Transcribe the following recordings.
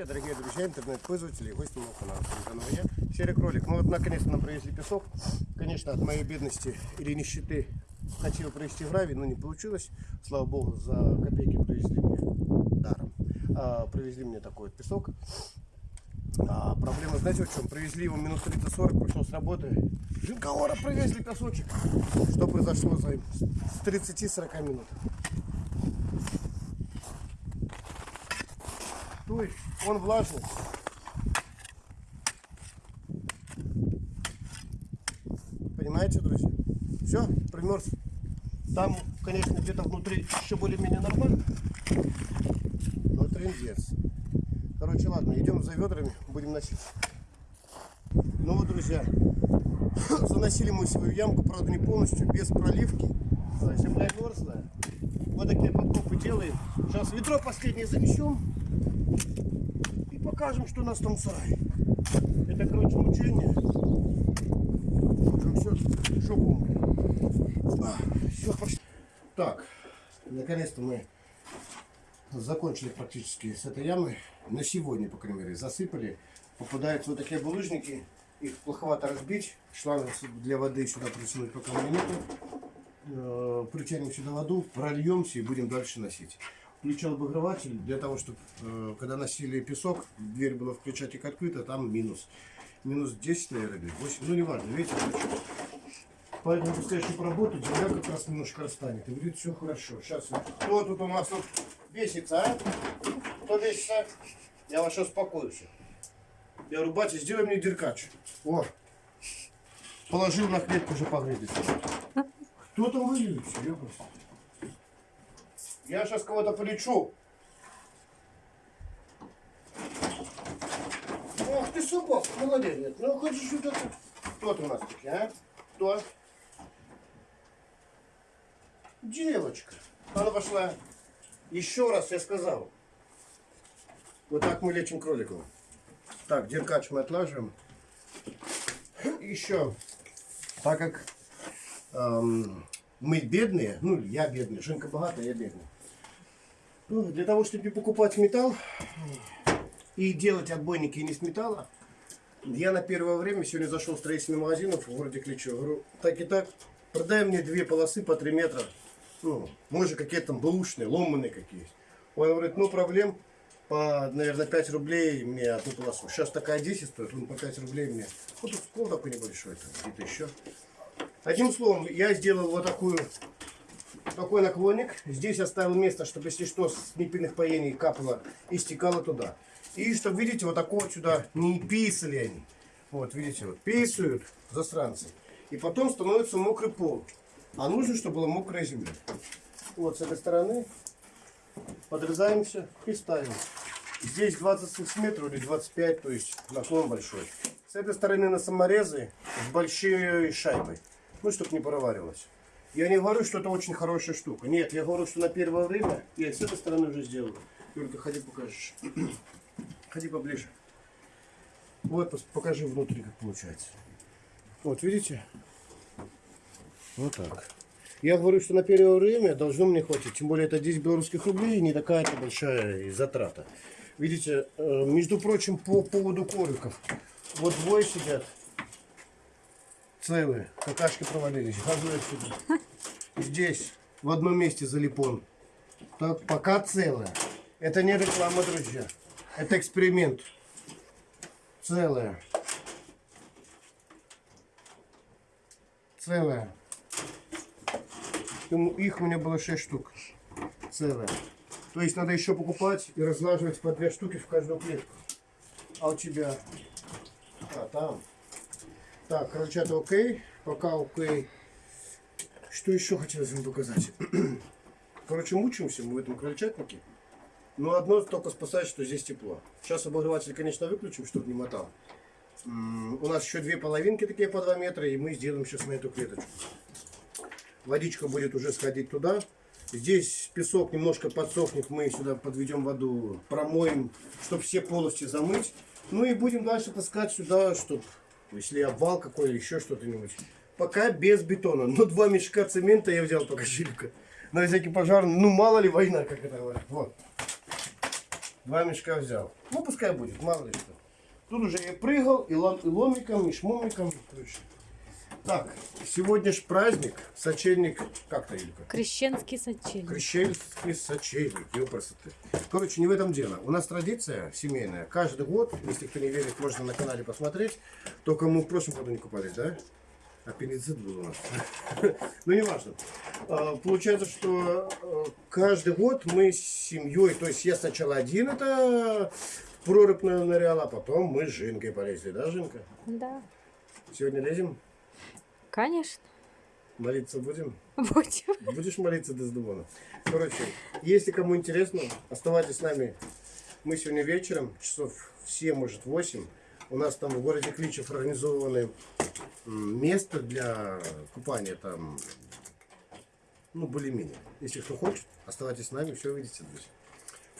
Привет, дорогие друзья, интернет-пользователи гости моего канала. Я, Серый Кролик. Ну вот, наконец-то нам привезли песок. Конечно, от моей бедности или нищеты хотел провести гравий, но не получилось. Слава богу, за копейки привезли мне даром. А, привезли мне такой вот песок. А, проблема, знаете, в чем? Привезли его минут 30-40, пришел с работы. Жинкаора привезли песочек. Что произошло за с 30-40 минут? Есть он влажный. Понимаете, друзья? Все, примерз. Там, конечно, где-то внутри еще более-менее нормально. Но трендец. Короче, ладно, идем за ведрами, будем носить. Ну вот, друзья, заносили мы свою ямку, правда, не полностью, без проливки. А, Земля мерзлая. Вот такие подкопы делаем. Сейчас ведро последнее занесем покажем, что у нас там в сарае. Это, короче, мучение. Уже все, жопу. Все, пошли. Так, наконец-то мы закончили практически с этой ямой. На сегодня, по крайней мере, засыпали. Попадаются вот такие булыжники. Их плоховато разбить. Шланг для воды сюда присунуть пока нету. Э, Притянем сюда воду, прольемся и будем дальше носить. Включал обогреватель для того, чтобы, когда носили песок, дверь была включать как открыта, там минус. Минус 10, наверное, или 8, ну не важно, видите, короче. Поэтому пускай еще поработать, земля как раз немножко расстанет. И будет все хорошо. Сейчас, кто тут у нас тут бесится, а? Кто бесится? Я вас сейчас успокою все. Я говорю, батя, сделай мне деркач. О, положил на клетку уже погрызли. Кто там воюет? Серьезно? Я сейчас кого-то полечу. Ох ты, собак, молодец. Нет. Ну, хочешь что-то... Кто ты у нас такие, а? Кто? Девочка. Она пошла. Еще раз я сказал. Вот так мы лечим кроликов. Так, деркач мы отлаживаем. Еще. Так как эм, мы бедные, ну я бедный, Женка богатая, я бедный. Ну, для того, чтобы не покупать металл и делать отбойники не с металла, я на первое время сегодня зашел в строительный магазин в городе Кличо. Говорю, так и так, продай мне две полосы по 3 метра. Ну, может какие-то там бэушные, ломаные какие Он говорит, ну проблем, по, наверное, 5 рублей мне одну полосу. Сейчас такая 10 стоит, он по 5 рублей мне. Вот тут скол такой небольшой, где-то еще. Одним словом, я сделал вот такую, такой наклонник. Здесь оставил место, чтобы, если что, с непильных поений капало и стекало туда. И чтобы, видите, вот такого сюда не писали они. Вот, видите, вот писают засранцы. И потом становится мокрый пол. А нужно, чтобы была мокрая земля. Вот с этой стороны подрезаемся и ставим. Здесь 20 сантиметров или 25, то есть наклон большой. С этой стороны на саморезы с большой шайбой. Ну, чтобы не проваривалось. Я не говорю, что это очень хорошая штука. Нет, я говорю, что на первое время я с этой стороны уже сделаю. Только ходи покажешь. Ходи поближе. Вот, покажи внутри, как получается. Вот, видите? Вот так. Я говорю, что на первое время должно мне хватить. Тем более это 10 белорусских рублей, не такая-то большая затрата. Видите, э, между прочим, по поводу кориков. Вот двое сидят. Целые. Какашки провалились. Хожу отсюда. Здесь, в одном месте залипон. Так, пока целая. Это не реклама, друзья. Это эксперимент. Целая. Целая. Их у меня было 6 штук. Целая. То есть надо еще покупать и разлаживать по 2 штуки в каждую клетку. А у тебя? А, там. Так, крольчата окей. Пока окей. Что еще хотелось вам показать? Короче, мучаемся мы в этом крольчатнике. Но одно только спасает, что здесь тепло. Сейчас обогреватель, конечно, выключим, чтобы не мотал. У нас еще две половинки такие по 2 метра, и мы сделаем сейчас на эту клеточку. Водичка будет уже сходить туда. Здесь песок немножко подсохнет, мы сюда подведем воду, промоем, чтобы все полости замыть. Ну и будем дальше таскать сюда, чтобы, если обвал какой или еще что-то-нибудь. Пока без бетона. Но два мешка цемента я взял пока шилька. На всякий пожар, ну мало ли война, как это говорят. Вот. Два мешка взял. Ну, пускай будет, мало ли что. Тут уже я прыгал и, лом, и ломиком, и шмомиком. короче. Так, сегодня ж праздник, сочельник, как-то, Илька? Крещенский сочельник. Крещенский сочельник, его красоты. Короче, не в этом дело. У нас традиция семейная. Каждый год, если кто не верит, можно на канале посмотреть. Только мы в прошлом году не купались, да? Аппендицит был у нас. Ну, не важно. А, Получается, что э, каждый год мы с семьей, то есть я сначала один это прорубь нырял, а потом мы с Жинкой полезли, да, Жинка? Да, Сегодня лезем, конечно. молиться будем? Будем. Будешь молиться до Сдувона. Короче, если кому интересно, оставайтесь с нами. Мы сегодня вечером, часов в 7, может 8, у нас там в городе Кличев организованы место для купания там, ну, более-менее. Если кто хочет, оставайтесь с нами, все увидите, друзья.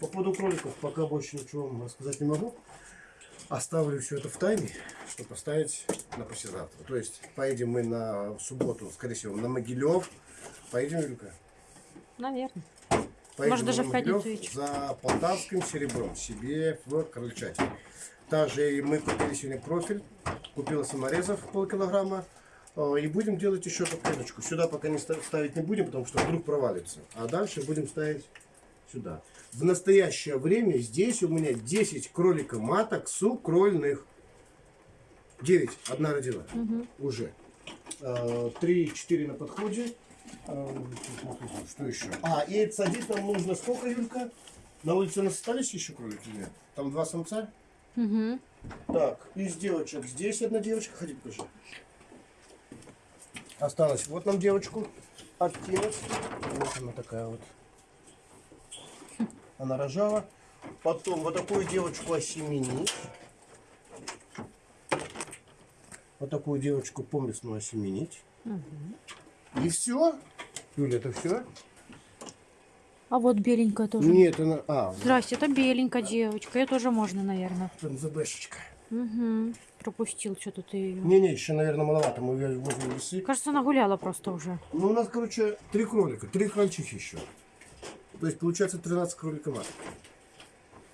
По поводу кроликов пока больше ничего вам рассказать не могу. Оставлю все это в тайне, чтобы поставить на послезавтра. То есть поедем мы на субботу, скорее всего, на Могилев. Поедем, Юлька? Наверное. Поедем Может, даже в Могилев. За полтавским серебром себе в Крольчате. Также и мы купили сегодня профиль. Купила саморезов полкилограмма. Э, И будем делать еще эту клеточку. Сюда пока не ста- ставить не будем, потому что вдруг провалится. А дальше будем ставить сюда. В настоящее время здесь у меня 10 кролика маток сукрольных. 9. Одна родила. Уже. 3-4 на подходе. Э, Что еще? А, и садить нам нужно сколько, Юлька? На улице у нас остались еще кролики? Нет? Там два самца? Угу. Так, из девочек здесь одна девочка. Ходи, покажи. Осталось. Вот нам девочку откинуть. Вот она такая вот. Она рожала. Потом вот такую девочку осеменить. Вот такую девочку поместную осеменить. И все. Юля, это все? А вот беленькая тоже. Нет, она... А, Здрасте, это беленькая девочка. Я тоже можно, наверное. НЗБшечка. Угу. Пропустил что-то ты ее. Не-не, еще, наверное, маловато. Мы возле весы. Кажется, она гуляла просто уже. Ну, у нас, короче, три кролика, три крольчихи еще. То есть, получается, 13 кролика маток.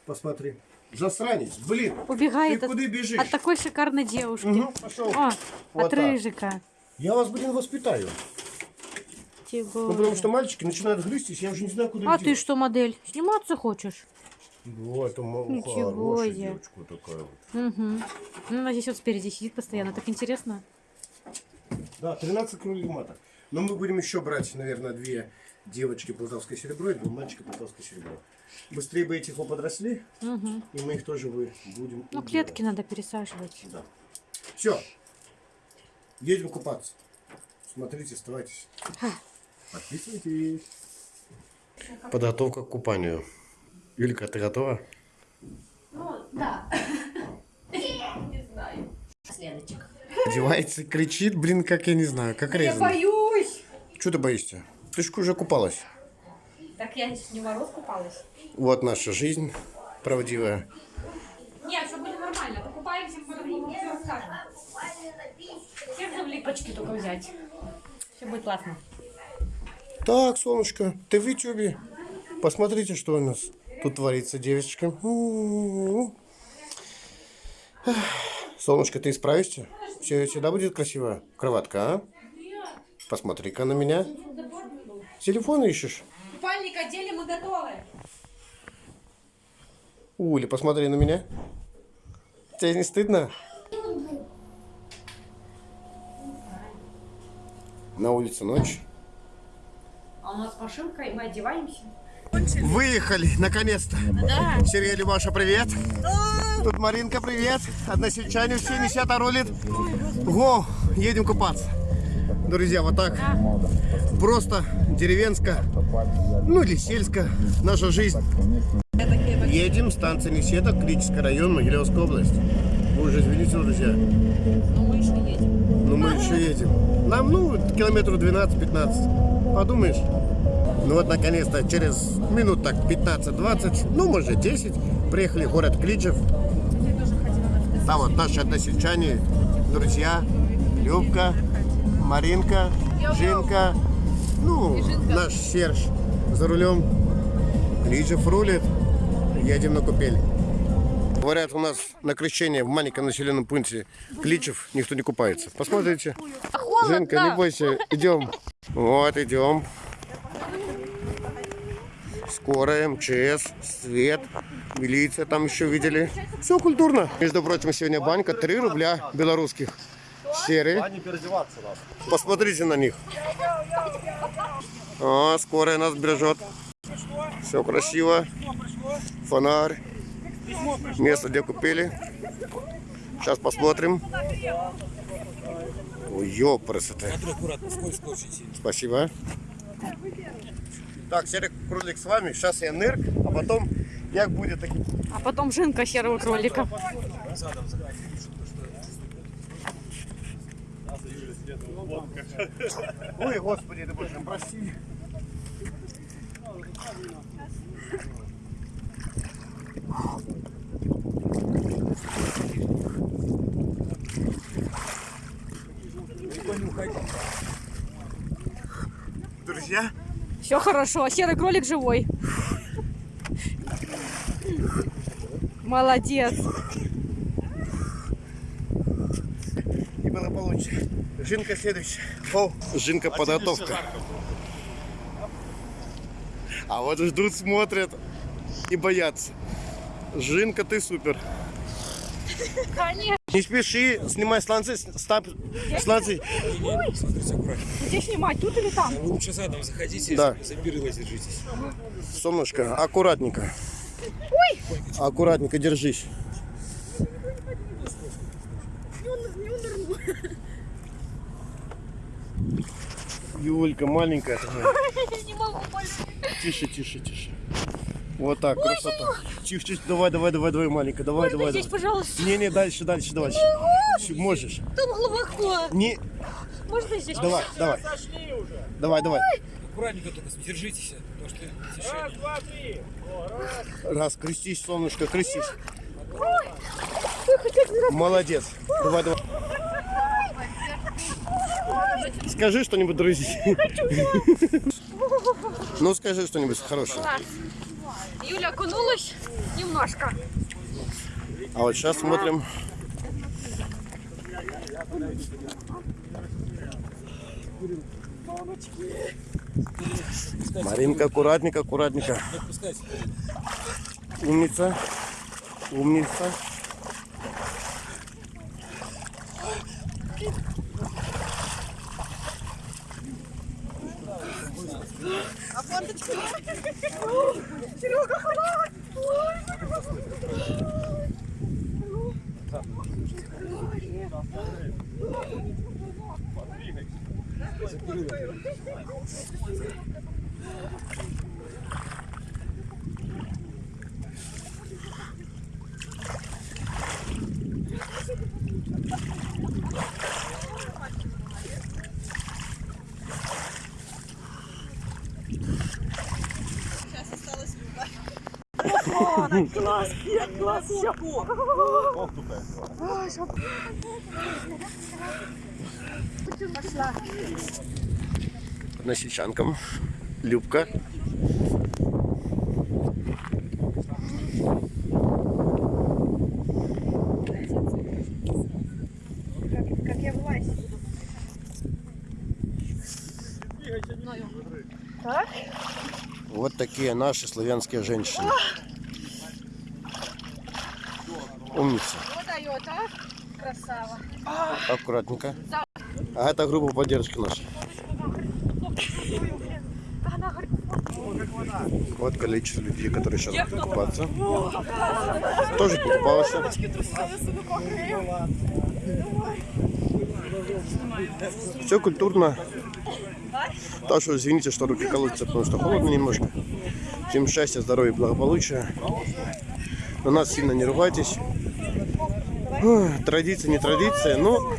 Посмотри. Засранец, блин. Убегает Ты от, куда бежишь? от такой шикарной девушки. Мгм, пошел. О, Вот от так. рыжика. Я вас, блин, воспитаю. Ну, потому что мальчики начинают грызть, я уже не знаю, куда А их ты что, модель? Сниматься хочешь? Вот, это мо- Ничего хорошая себе. девочка такая вот. Угу. Ну, она здесь вот спереди сидит постоянно. Так интересно. Да, 13 кролик маток. Но мы будем еще брать, наверное, две девочки полтавское серебро и два мальчика полтавское серебро. Быстрее бы эти подросли, Угу. и мы их тоже вы- будем Ну, убирать. клетки надо пересаживать. Да. Все. Едем купаться. Смотрите, оставайтесь. Подписывайтесь. Подготовка к купанию. Юлька, ты готова? Ну, да. Не знаю. Следочек. Одевается, кричит, блин, как я не знаю, как Я резано. боюсь. Что ты боишься? Ты ж уже купалась. Так я не мороз купалась. Вот наша жизнь правдивая. Нет, все будет нормально. Покупаемся, потом все расскажем. Всех же в липочки только взять. Все будет классно. Так, солнышко, ты в Ютубе. Посмотрите, что у нас тут творится, девочка. Солнышко, ты справишься? Все всегда будет красивая кроватка, а? Посмотри-ка на меня. Телефон ищешь? Купальник одели, мы готовы. Уля, посмотри на меня. Тебе не стыдно? На улице ночь. А у нас машинка, и мы одеваемся. Выехали, наконец-то. Сергей Любаша, привет. Тут Маринка, привет. Односельчане все, Несята рулит. Го, едем купаться. Друзья, вот так. Просто деревенская, ну или сельская наша жизнь. Едем, станция Несета, Клический район, Могилевская область. Вы уже извините, друзья. Но мы еще едем. Но мы еще едем. Нам, ну, километров 12-15. Подумаешь. Ну вот, наконец-то, через минут так 15-20, ну, может, 10, приехали в город Кличев. Там вот наши односельчане, друзья, Любка, Маринка, Жинка, ну, наш Серж за рулем. Кличев рулит, едем на купель. Говорят, у нас на крещение в маленьком населенном пункте Кличев никто не купается. Посмотрите. Женка, не бойся, идем. Вот, идем. Скорая, МЧС, свет, милиция там еще видели. Все культурно. Между прочим, сегодня банька 3 рубля белорусских. Серые. А не переодеваться надо. Посмотрите на них. А, скорая нас бережет. Все красиво. Фонарь. Место, где купили. Сейчас посмотрим. Ой, сильно. Спасибо. Так, серый кролик с вами. Сейчас я нырк, а потом як будет таким. А потом жинка серого кролика. Ой, господи, ты боже, прости. Друзья, Все хорошо, серый кролик живой. Молодец. и было Жинка следующая. О, Жинка подготовка. А вот ждут, смотрят и боятся. Жинка, ты супер. Конечно. Не спеши, снимай сланцы, стап, сланцы. Смотрите, аккуратно. Где снимать, тут или там? Вы лучше задом заходите, Да. за перила держитесь. Солнышко, аккуратненько. Ой! Аккуратненько держись. Юлька, маленькая такая. Не могу Тише, тише, тише. Вот так, красота. Тихо, тихо, давай, давай, давай, давай, маленькая, давай, давай, здесь, давай. пожалуйста. Не, не, дальше, дальше, дальше. Можешь. Там глубоко. Не, Можно здесь? давай, давай. Давай, давай. Аккуратненько только держитесь, потому что тише. Раз, крестись, солнышко, крестись. Молодец. Давай, давай. Скажи что-нибудь, друзья. Ну, скажи что-нибудь хорошее. Юля окунулась немножко. А вот сейчас смотрим. Маринка, аккуратненько, аккуратненько. Серега, хватит! Thank you. Не отпускайте. Умница. Умница. Односельчанкам. Любка. Вот такие наши славянские женщины. Умница. Подает, а? Красава. Аккуратненько. А это группа поддержки наша. Вот количество людей, которые сейчас будут купаться. Тоже покупалась. Все культурно. Так что извините, что руки колотятся, потому что холодно немножко. Всем счастья, здоровья, благополучия. На нас сильно не ругайтесь. Традиция, не традиция, но,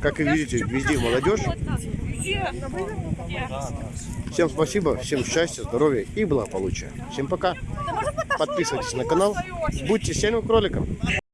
как и видите, везде молодежь. Всем спасибо, всем счастья, здоровья и благополучия. Всем пока. Подписывайтесь на канал, будьте сильным кроликом.